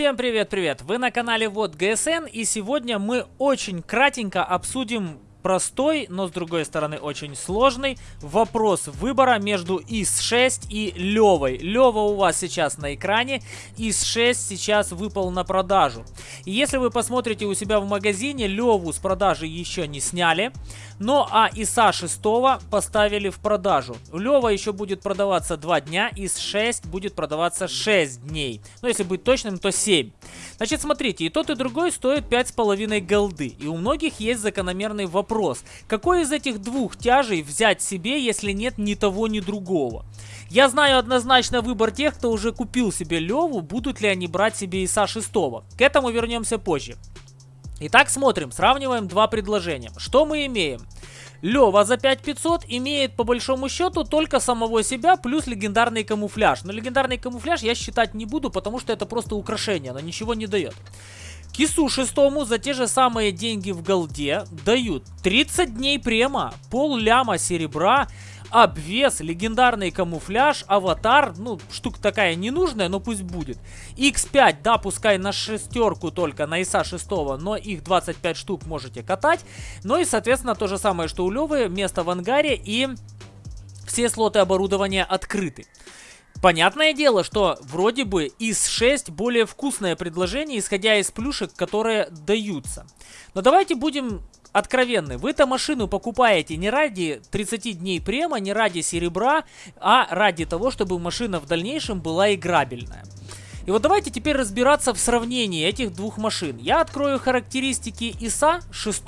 Всем привет-привет! Вы на канале Вот ГСН и сегодня мы очень кратенько обсудим простой, но с другой стороны очень сложный вопрос выбора между ИС-6 и Левой. Лева у вас сейчас на экране, ИС-6 сейчас выпал на продажу. И если вы посмотрите у себя в магазине, Леву с продажи еще не сняли, но а ИСа 6 поставили в продажу. Лева еще будет продаваться 2 дня, ИС-6 будет продаваться 6 дней. Но если быть точным, то 7. Значит, смотрите, и тот, и другой стоит 5,5 голды. И у многих есть закономерный вопрос. Какой из этих двух тяжей взять себе, если нет ни того, ни другого? Я знаю однозначно выбор тех, кто уже купил себе Леву, будут ли они брать себе ИСа 6. К этому вернемся позже. Итак, смотрим, сравниваем два предложения. Что мы имеем? Лева за 5500 имеет по большому счету только самого себя плюс легендарный камуфляж. Но легендарный камуфляж я считать не буду, потому что это просто украшение, оно ничего не дает. Кису шестому за те же самые деньги в голде дают 30 дней према, пол ляма серебра, обвес, легендарный камуфляж, аватар, ну, штука такая ненужная, но пусть будет. X5, да, пускай на шестерку только, на ИСа 6, но их 25 штук можете катать. Ну и, соответственно, то же самое, что у Левы, место в ангаре и все слоты оборудования открыты. Понятное дело, что вроде бы из 6 более вкусное предложение, исходя из плюшек, которые даются. Но давайте будем откровенны. Вы-то машину покупаете не ради 30 дней према, не ради серебра, а ради того, чтобы машина в дальнейшем была играбельная. И вот давайте теперь разбираться в сравнении этих двух машин. Я открою характеристики ИСа 6.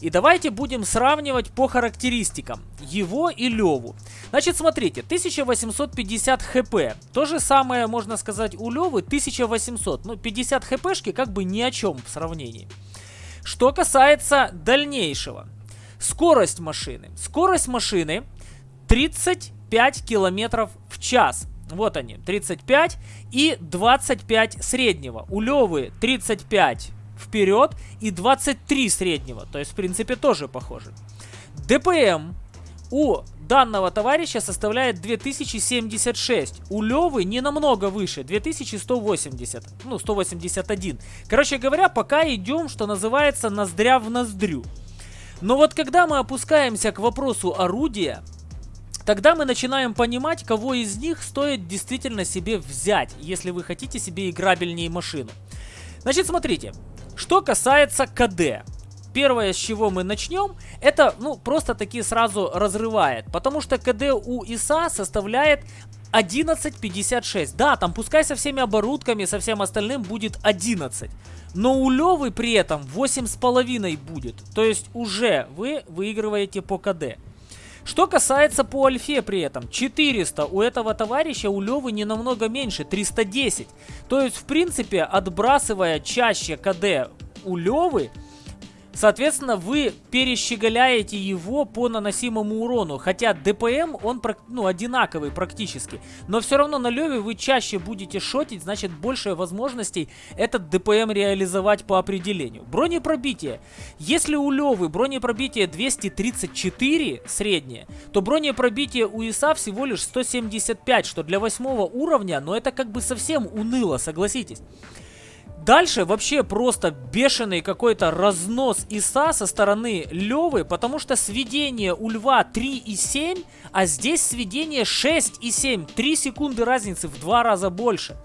И давайте будем сравнивать по характеристикам его и Леву. Значит, смотрите, 1850 хп. То же самое, можно сказать, у Левы 1800. Ну, 50 хпшки как бы ни о чем в сравнении. Что касается дальнейшего. Скорость машины. Скорость машины 35 километров в час. Вот они, 35 и 25 среднего. У Левы 35 вперед и 23 среднего. То есть, в принципе, тоже похоже. ДПМ у данного товарища составляет 2076. У Левы не намного выше, 2180. Ну, 181. Короче говоря, пока идем, что называется, ноздря в ноздрю. Но вот когда мы опускаемся к вопросу орудия, тогда мы начинаем понимать, кого из них стоит действительно себе взять, если вы хотите себе играбельнее машину. Значит, смотрите, что касается КД первое, с чего мы начнем, это, ну, просто таки сразу разрывает. Потому что КД у ИСа составляет 11.56. Да, там пускай со всеми оборудками, со всем остальным будет 11. Но у Левы при этом 8,5 будет. То есть уже вы выигрываете по КД. Что касается по альфе при этом, 400 у этого товарища, у Левы не намного меньше, 310. То есть, в принципе, отбрасывая чаще КД у Левы, Соответственно, вы перещеголяете его по наносимому урону. Хотя ДПМ, он ну, одинаковый практически. Но все равно на Леве вы чаще будете шотить, значит больше возможностей этот ДПМ реализовать по определению. Бронепробитие. Если у Левы бронепробитие 234 среднее, то бронепробитие у ИСа всего лишь 175, что для восьмого уровня, но это как бы совсем уныло, согласитесь. Дальше вообще просто бешеный какой-то разнос ИСа со стороны Левы, потому что сведение у Льва 3,7, а здесь сведение 6,7. 3 секунды разницы в два раза больше.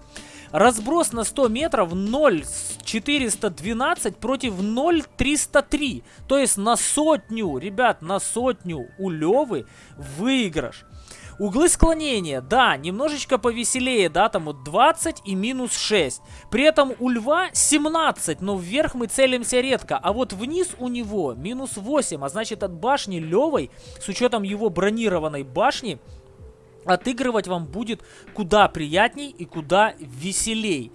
Разброс на 100 метров 0,412 против 0,303. То есть на сотню, ребят, на сотню у Левы выигрыш. Углы склонения, да, немножечко повеселее, да, там вот 20 и минус 6. При этом у льва 17, но вверх мы целимся редко. А вот вниз у него минус 8, а значит от башни левой, с учетом его бронированной башни, отыгрывать вам будет куда приятней и куда веселей.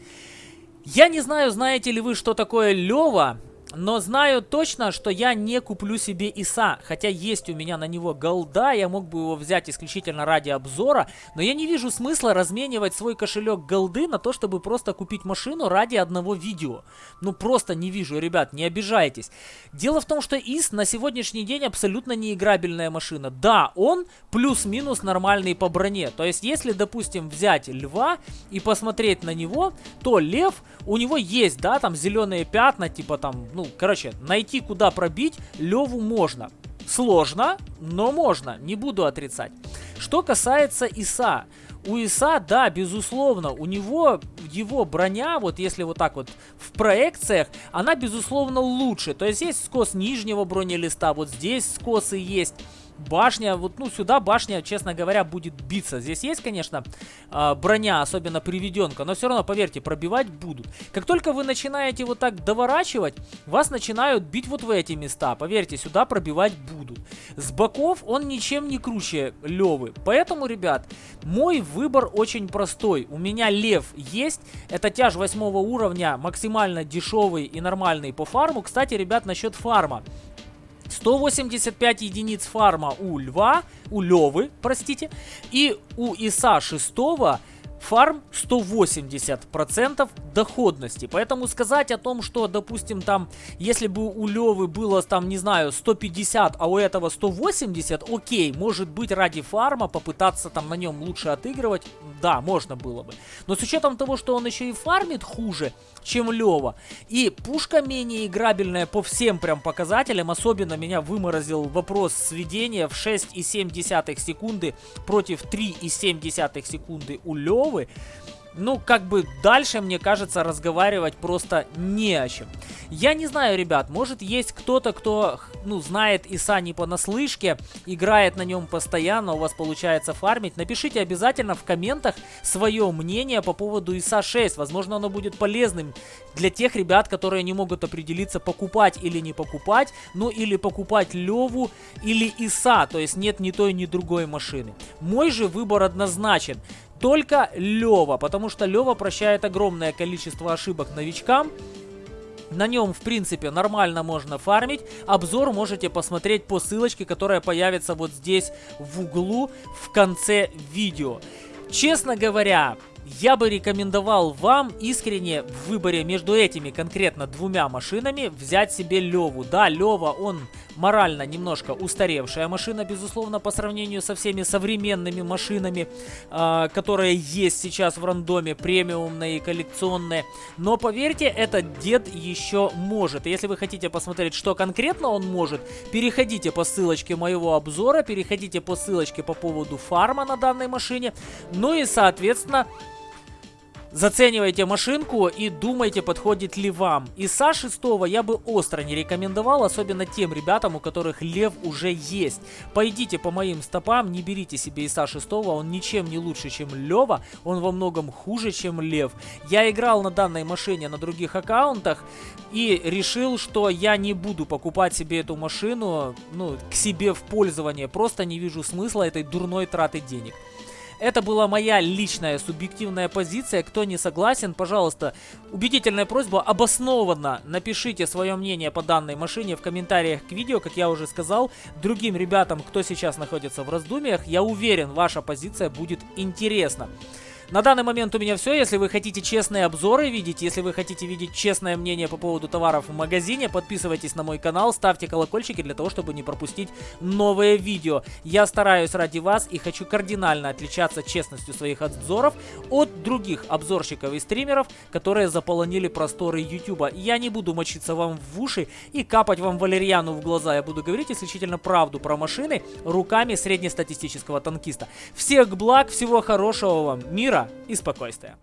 Я не знаю, знаете ли вы, что такое Лева, но знаю точно, что я не куплю себе ИСа, хотя есть у меня на него голда, я мог бы его взять исключительно ради обзора, но я не вижу смысла разменивать свой кошелек голды на то, чтобы просто купить машину ради одного видео. Ну просто не вижу, ребят, не обижайтесь. Дело в том, что ИС на сегодняшний день абсолютно неиграбельная машина. Да, он плюс-минус нормальный по броне, то есть если, допустим, взять льва и посмотреть на него, то лев, у него есть, да, там зеленые пятна, типа там, ну, короче, найти куда пробить Леву можно. Сложно, но можно, не буду отрицать. Что касается ИСа. У ИСа, да, безусловно, у него его броня, вот если вот так вот в проекциях, она безусловно лучше. То есть есть скос нижнего бронелиста, вот здесь скосы есть башня, вот, ну, сюда башня, честно говоря, будет биться. Здесь есть, конечно, э, броня, особенно приведенка, но все равно, поверьте, пробивать будут. Как только вы начинаете вот так доворачивать, вас начинают бить вот в эти места. Поверьте, сюда пробивать будут. С боков он ничем не круче Левы. Поэтому, ребят, мой выбор очень простой. У меня Лев есть. Это тяж 8 уровня, максимально дешевый и нормальный по фарму. Кстати, ребят, насчет фарма. 185 единиц фарма у Льва, у Левы, простите, и у Иса 6 фарм 180% доходности. Поэтому сказать о том, что, допустим, там, если бы у Левы было, там, не знаю, 150, а у этого 180, окей, может быть, ради фарма попытаться там на нем лучше отыгрывать, да, можно было бы. Но с учетом того, что он еще и фармит хуже, чем Лева, и пушка менее играбельная по всем прям показателям, особенно меня выморозил вопрос сведения в 6,7 секунды против 3,7 секунды у Левы, готовы. Ну, как бы дальше, мне кажется, разговаривать просто не о чем. Я не знаю, ребят, может есть кто-то, кто, ну, знает Иса не понаслышке, играет на нем постоянно, у вас получается фармить. Напишите обязательно в комментах свое мнение по поводу Иса 6. Возможно, оно будет полезным для тех ребят, которые не могут определиться, покупать или не покупать. Ну, или покупать Леву или Иса, то есть нет ни той, ни другой машины. Мой же выбор однозначен только Лева, потому что Лева прощает огромное количество ошибок новичкам. На нем, в принципе, нормально можно фармить. Обзор можете посмотреть по ссылочке, которая появится вот здесь в углу в конце видео. Честно говоря, я бы рекомендовал вам искренне в выборе между этими конкретно двумя машинами взять себе Леву. Да, Лева, он морально немножко устаревшая машина, безусловно, по сравнению со всеми современными машинами, э, которые есть сейчас в рандоме, премиумные коллекционные. Но поверьте, этот дед еще может. Если вы хотите посмотреть, что конкретно он может, переходите по ссылочке моего обзора, переходите по ссылочке по поводу фарма на данной машине. Ну и, соответственно, Заценивайте машинку и думайте, подходит ли вам. Иса 6 я бы остро не рекомендовал, особенно тем ребятам, у которых лев уже есть. Пойдите по моим стопам, не берите себе Иса 6, он ничем не лучше, чем Лева, он во многом хуже, чем Лев. Я играл на данной машине на других аккаунтах и решил, что я не буду покупать себе эту машину ну, к себе в пользование. Просто не вижу смысла этой дурной траты денег. Это была моя личная субъективная позиция. Кто не согласен, пожалуйста, убедительная просьба, обоснованно напишите свое мнение по данной машине в комментариях к видео, как я уже сказал. Другим ребятам, кто сейчас находится в раздумьях, я уверен, ваша позиция будет интересна. На данный момент у меня все. Если вы хотите честные обзоры видеть, если вы хотите видеть честное мнение по поводу товаров в магазине, подписывайтесь на мой канал, ставьте колокольчики для того, чтобы не пропустить новые видео. Я стараюсь ради вас и хочу кардинально отличаться честностью своих обзоров от других обзорщиков и стримеров, которые заполонили просторы YouTube. Я не буду мочиться вам в уши и капать вам валерьяну в глаза. Я буду говорить исключительно правду про машины руками среднестатистического танкиста. Всех благ, всего хорошего вам, мира мира и спокойствия.